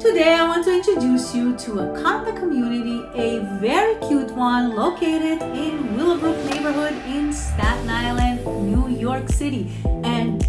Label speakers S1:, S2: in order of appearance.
S1: Today I want to introduce you to a condo community, a very cute one located in Willowbrook neighborhood in Staten Island, New York City. And